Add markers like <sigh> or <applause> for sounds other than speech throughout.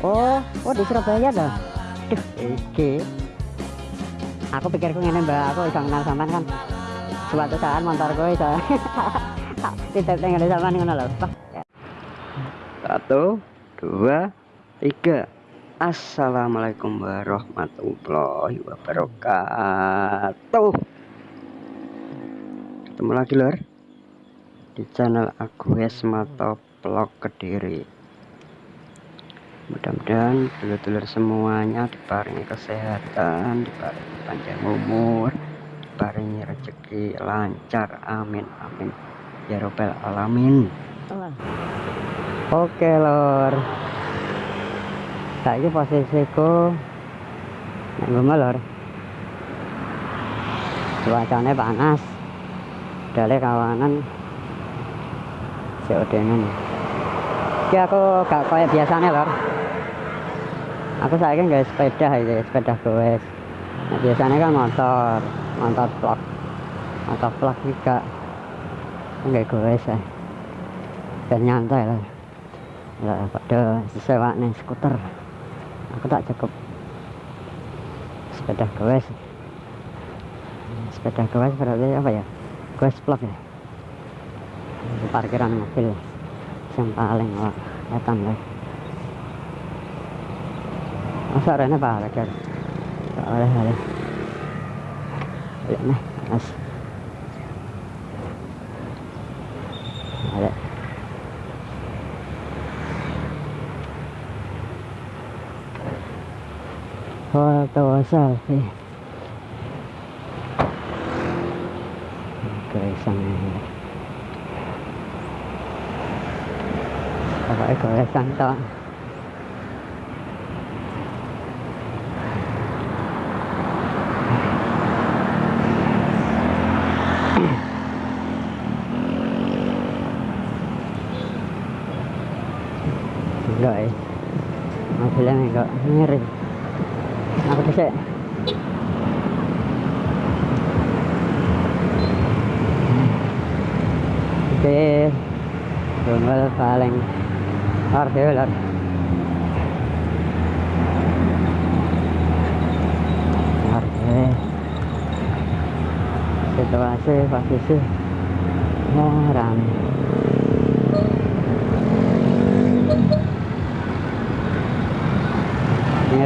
oh oh di Surabaya dah duh iki aku pikirku ngene mbak. Aku bisa kenal sampean kan. Suatu saat motorku bisa <laughs> tidak tinggal sampean ngono lho. Satu dua tiga. Assalamualaikum warahmatullahi wabarakatuh. Ketemu lagi lor di channel Agus Mato Vlog Kediri mudah-mudahan dulur-dulur semuanya diparingi kesehatan diparingi panjang umur diparingi rezeki lancar. Amin amin. Ya robbal alamin. Oke lor. Saiki posisiku nang lor. Cuacanya panas. Dari kawanan. COD-nya Iki aku gak kayak biasanya lor aku sayang guys sepeda ini sepeda goes. Nah, biasanya kan motor motor vlog motor vlog juga enggak goes ya dan nyantai lah. Ya pada sewa nih skuter. Aku tak cukup sepeda goes. Sepeda goes berarti apa ya? Goes vlog ya? Parkiran mobil. Yang paling kelihatan lah സാറേ പാലക്കാട് സാറേ സാറേ അതെ photo selfie സമയം കുറേ കുറേ സന്തോഷം miring aku bisa oke. Tunggal paling harus lor harus situasi posisi ya ramai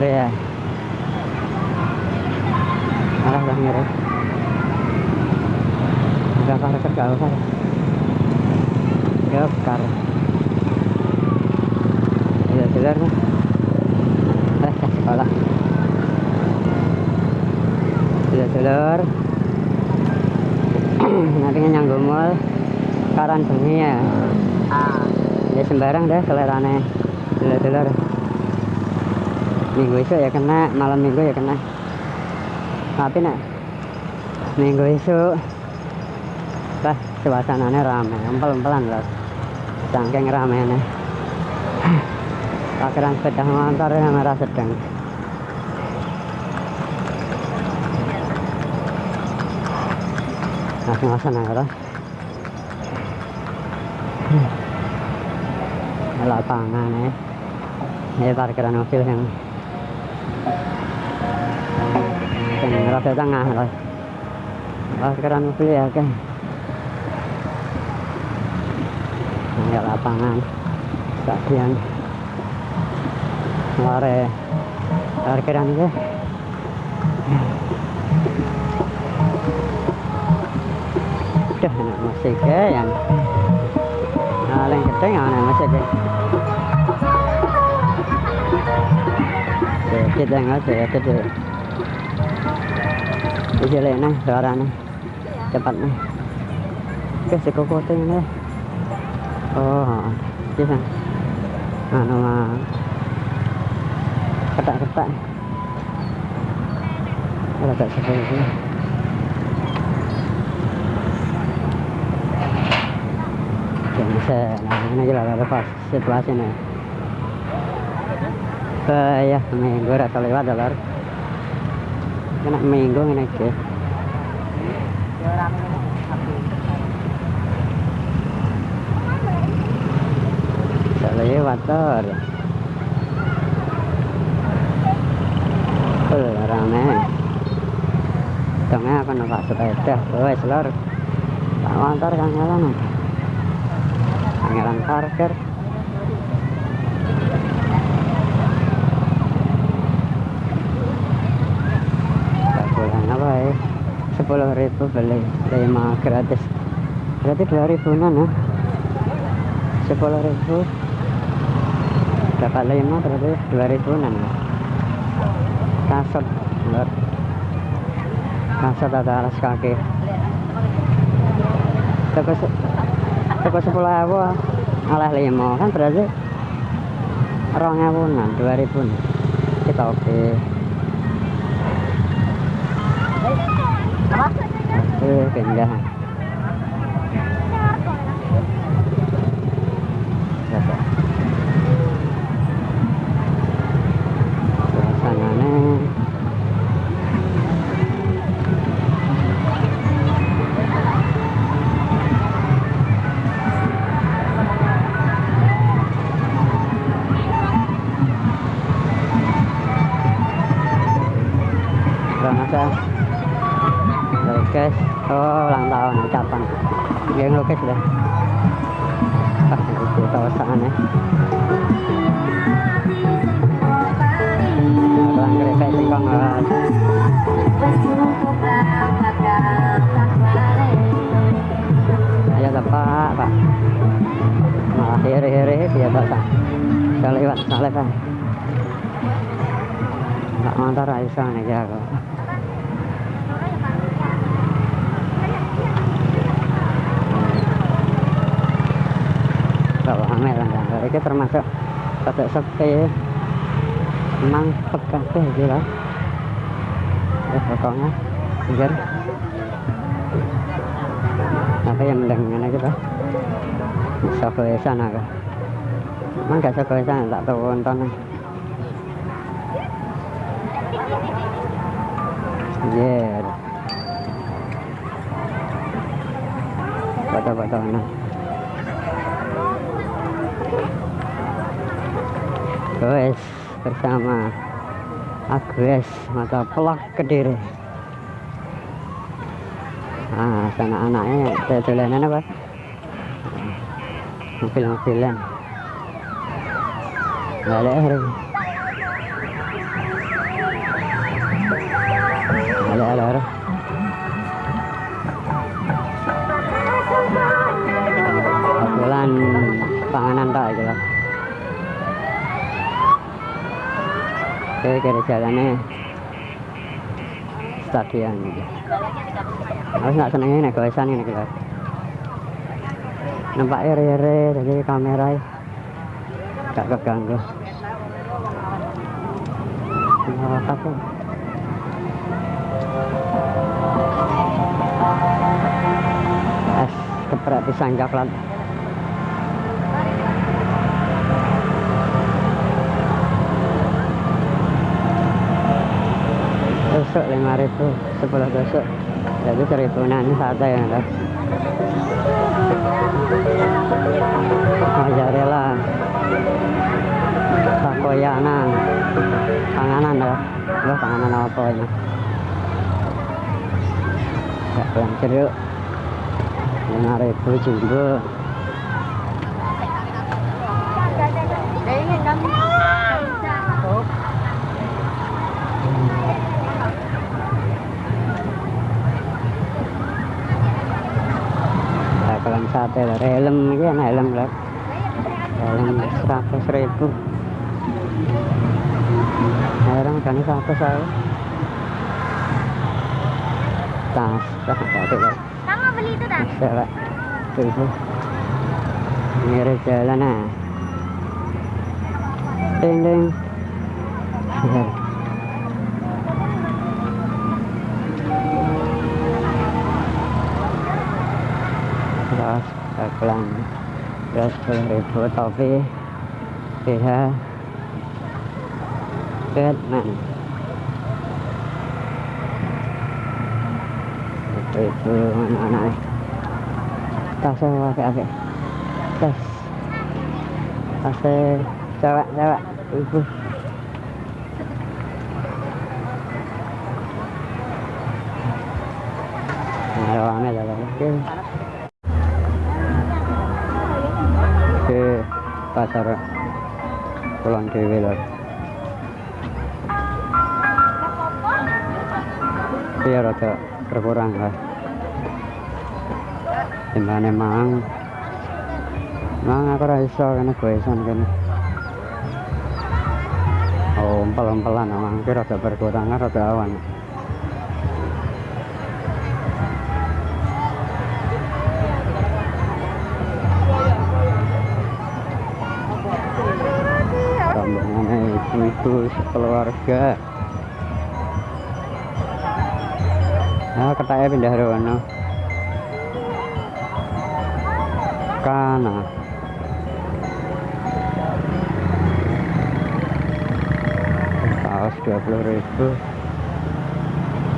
ya. Malah lah ngiri udah kar kerja apa ya kar ya jelas nih eh sekolah sudah nanti nyanggung mall. Karan bengi ya. Ya sembarang deh selerane minggu isu ya kena malam minggu ya kena. Tapi nak minggu isu bah suasananya rame empel-empelan loh saking nih parkiran sepeda motor yang merah sedang. Nah ngawasan aja lah lapangan ya ini parkiran mobil yang rada tengah lah parkiran mobil ya kan ini lapangan stadion lare parkiran itu udah enak musik ya yang paling gede yang enak musik ya sedikit yang ada ya sedikit Iki lek nih suaranya cepat nih. Oke si kokote ini. Oh, bisa. Anu mah ketak-ketak. Ada tak seperti ini. Jangan bisa, nah ini aja lah ada pas situasi nih. Kaya minggu rata lewat dolar ya, Kena minggu ini ke. lewat dor. Full rame. Tengah aku nampak sepeda, wes lor. Tak motor kangelan. Kangelan parkir. Sepuluh ribu beli lima gratis. Berarti dua ribuan ya? Sepuluh ribu. Dapat lima berarti dua ribuan ya? Kasut. Lor kasut ada alas kaki. Toko se- toko sepuluh ribu oleh lima. Kan berarti rong ewunan dua ribu kita oke oke pindah Oh ulang tahun ucapan Dia ngelukis deh itu kereta singkong guys Ayo pak Malah hiri-hiri dia tak Saya lewat saya lewat Nggak motor Aisyah nih jago Kalau ame lah. Kan Ini termasuk Pada sepi Emang pekate gitu Ya pokoknya Anjir Apa yang mendengarnya gitu Sokoy sana kah Emang gak sokoy sana tak tahu nonton Yeah. Foto-foto mana? Guys, bersama Agus mata pelak kediri. Ah, sana anaknya tutulan apa? Mobil-mobilan. Balik hari. Oke, kiri jalannya stadion. Harus nggak seneng ini goesan ini kita. Nampak iri-iri jadi kamera gak keganggu. Nah, apa Es geprek pisang coklat. Tusuk lima ribu sepuluh tusuk jadi seribu nanti sate ya kan mozzarella takoyana panganan ya Wah, panganan apa ini? Ya pulang jeruk lima ribu jumbo sate lho helm iki ana helm lho helm seratus ribu. Helm kan seratus saya tas lho Sama beli itu pak tuh mirip jalan ah. Ding ding <laughs> cho các làng rất là thua tàu về thì ha kết mạnh từ từ nó này ta sẽ qua cái cái ta ta sẽ chào bạn chào bạn. Ừ, ừ. Rồi này là cái pasar pulang dewe Lor. Iya rada berkurang lah. Timbane mang. Mang aku ora iso kene goesan kene. Oh, umpel-umpelan mang ki rada berkurang rada awan. Ibu-ibu sekeluarga nah ketanya pindah rono kana kaos 20 ribu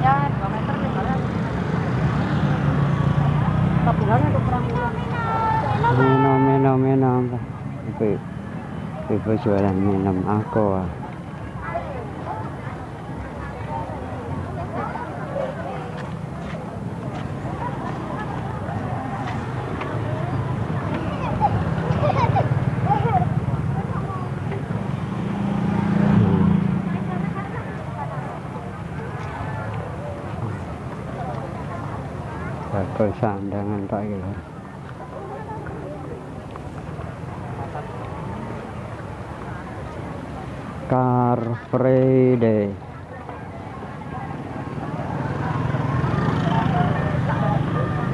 Ya, 2 meter nih jalan. Tabungannya untuk perang bulan. minum minum minum ibu ibu jualan minum aku ah. Sandangan tak gitu. Car Free Day.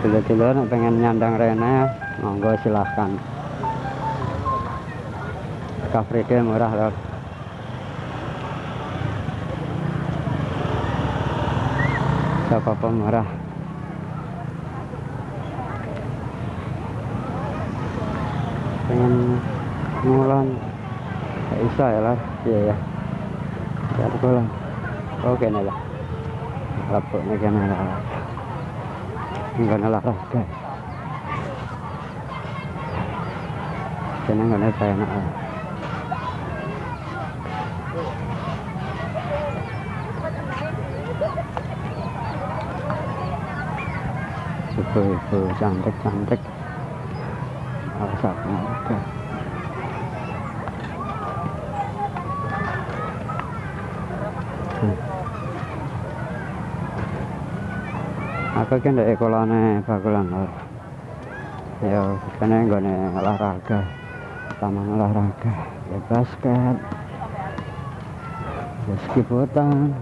Nek pengen nyandang Rene, monggo silahkan. Car Free Day murah loh. Siapa pun murah. Pengen ngulan Gak bisa ya lah iya ya Gak pulang oke nih lah lapuk nih kan lah enggak nalah lah guys kena enggak nalah saya nak lah ibu-ibu cantik-cantik Alsapnya oke aku kan dari kolane bakulan lor ya kene nggone olahraga. Taman olahraga. Ya basket. Ya skiputan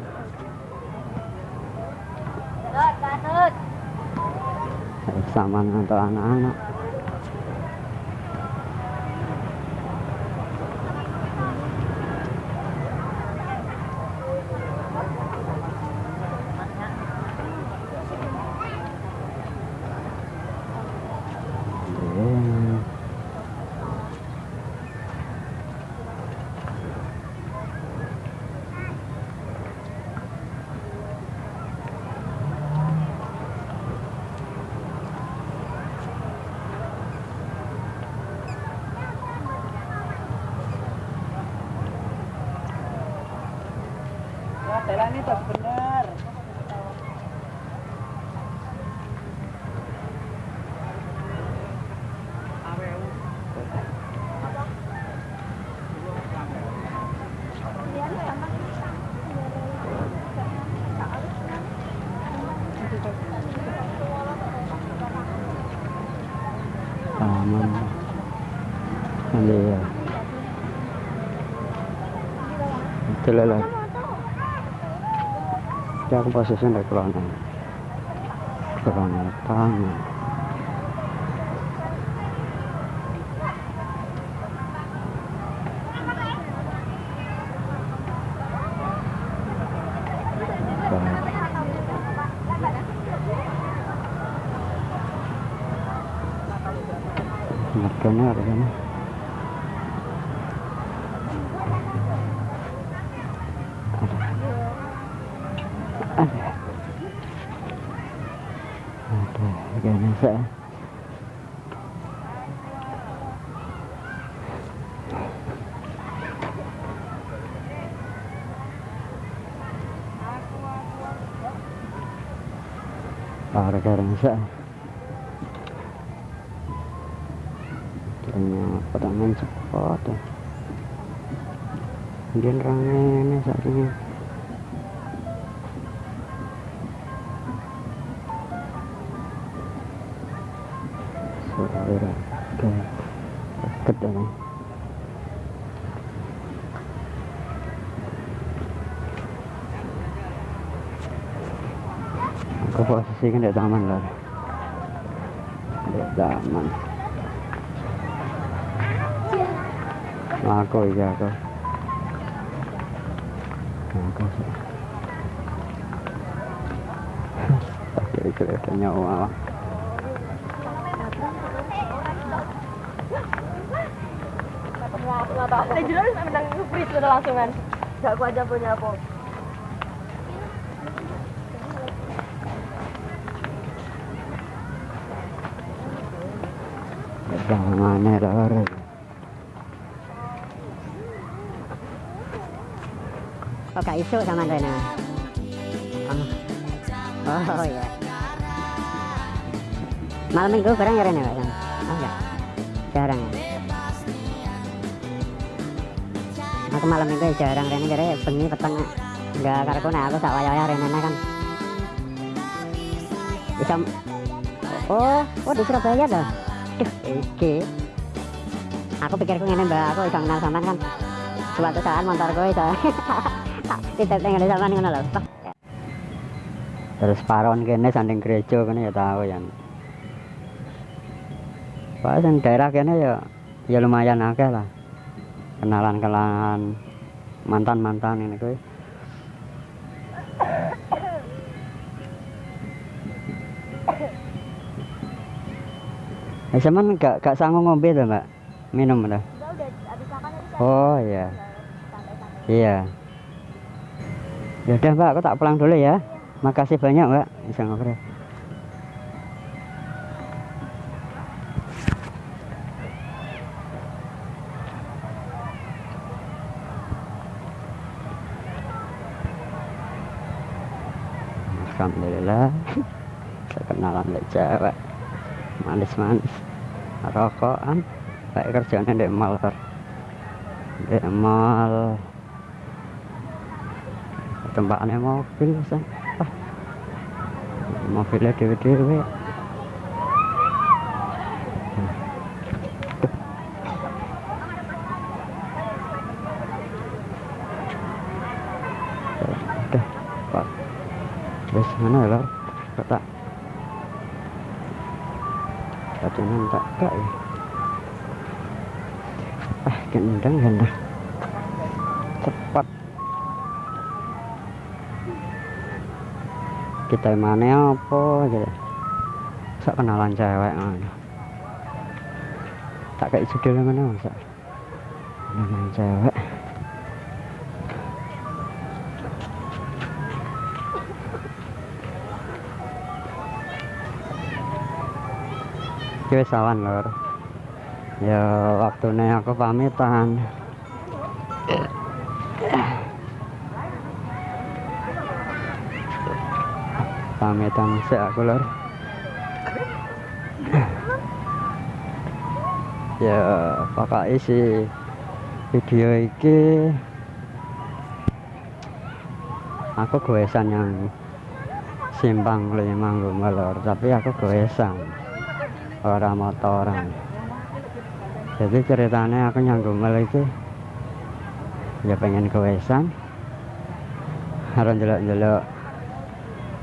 ya saman untuk anak-anak Iya. Ya, jalan ini tuh bener. taman nanti ya itu Aku posisinya dari kelana kelana tangan Harganya harganya ada ada harganya saya sa ternyata tangan cepat. Ya rame saat ini ke deket ya kan di taman lah di taman aku iya aku aku jadi kelihatan nyawa Eh jelas menang freeze udah langsung kan. Gak aku aja punya apa. Lor Oh, Kak Isu sama Rena. Oh, oh iya. Malam minggu bareng ya Rena, Pak? Oh enggak. Jarang ya. Aku malam minggu ya jarang Rena jadi bengi peteng enggak karo nah aku sak waya-waya Rena kan. Bisa Oh, oh di Surabaya dah. Duh, iki. Aku pikirku ngene Mbak, aku iso kenal sampean kan. Suatu saat motorku iso. <laughs> Tidak tinggal di sampean ngono lho. Terus paron kene sanding gereja kene ya tahu ya. Pas yang daerah kene ya ya lumayan akeh lah. Kenalan-kenalan mantan-mantan ini kuwi. Eh, sampean gak gak sanggup ngombe to, Mbak? Minum tadi Oh iya. santai-santai. Iya. Ya udah Mbak, aku tak pulang dulu ya. Makasih banyak Mbak. Bisa ngobrol. Alhamdulillah <laughs> saya kenalan lek cewek manis-manis. Rokokan baik kerjanya di mall Kar. di mall. Tempatnya mobil san ah. mobilnya dewe-dewe. Pak. Terus mana ya kok tak Patungan tak kak ya. Ah gendang gendang cepat. Kita mana apa aja sak kenalan cewek ngono. Tak kayak judul mana sak kenalan cewek Oke, sawan lor. Ya waktunya aku pamitan. Pamitan sih aku lor. ya pakai isi video iki aku goesan yang simpang lima lor tapi aku goesan orang motoran jadi ceritanya aku nyanggung iki ya pengen kewesan. Harus jelek-jelek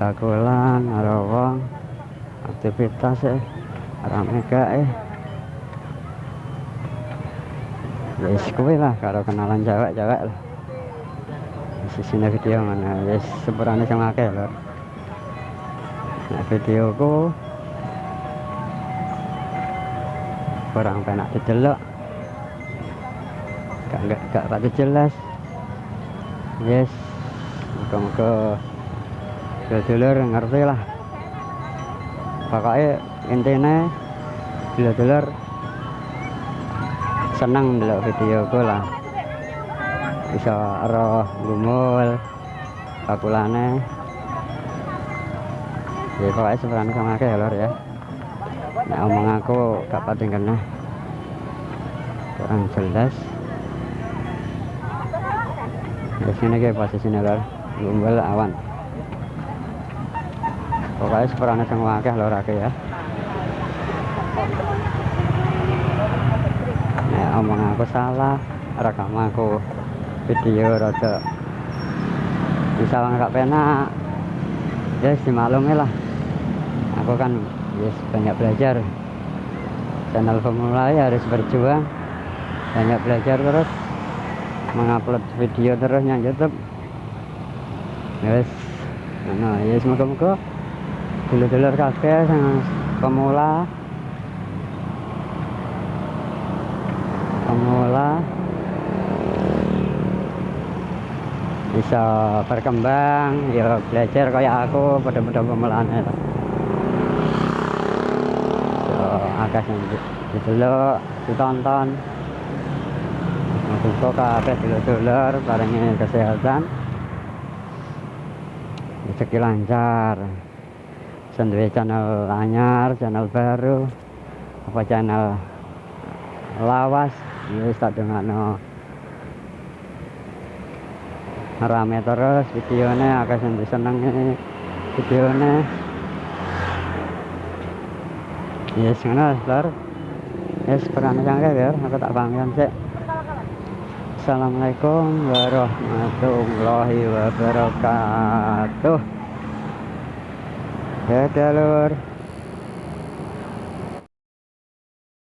bakulan harus wong aktivitas eh rame gak eh ya wis kuwi lah kalau kenalan cewek-cewek lah. Di sini video mana ya sepurane sing akeh lho nah videoku kurang penak didelok. Gak gak gak pati jelas yes muka-muka dulur ngerti lah. Pokoknya intinya dulur seneng delok video ku lah. Bisa roh gumul bakulane. Ya pokoknya seberang sama akeh ya lor ya nah, omong aku gak pating kena. Kurang jelas. Di sini kayak posisinya lor. Gumbel awan. Pokoknya seberang sama akeh lor akeh ya. Nah, omong aku salah. Rekam aku video rada. Bisa nggak penak. Ya yes, dimaklumi lah. Aku kan yes, banyak belajar. Channel pemula ya harus berjuang. Banyak belajar terus. Mengupload video terus yang YouTube. Yes. Nah ya semoga-moga dulur-dulur sang pemula. Pemula. Bisa berkembang. Ya belajar kayak aku pada-pada pemulaan itu agak yang didelok ditonton. Semoga kabeh dulur-dulur paringi kesehatan. Rezeki lancar. Sendiri channel anyar channel baru. Apa channel lawas? Wis tak dongakno. Rame terus videonya agak sing seneng videonya yes ngono lor yes peran sange ya. Aku tak pamit sih Assalamualaikum warahmatullahi wabarakatuh. Dadah lur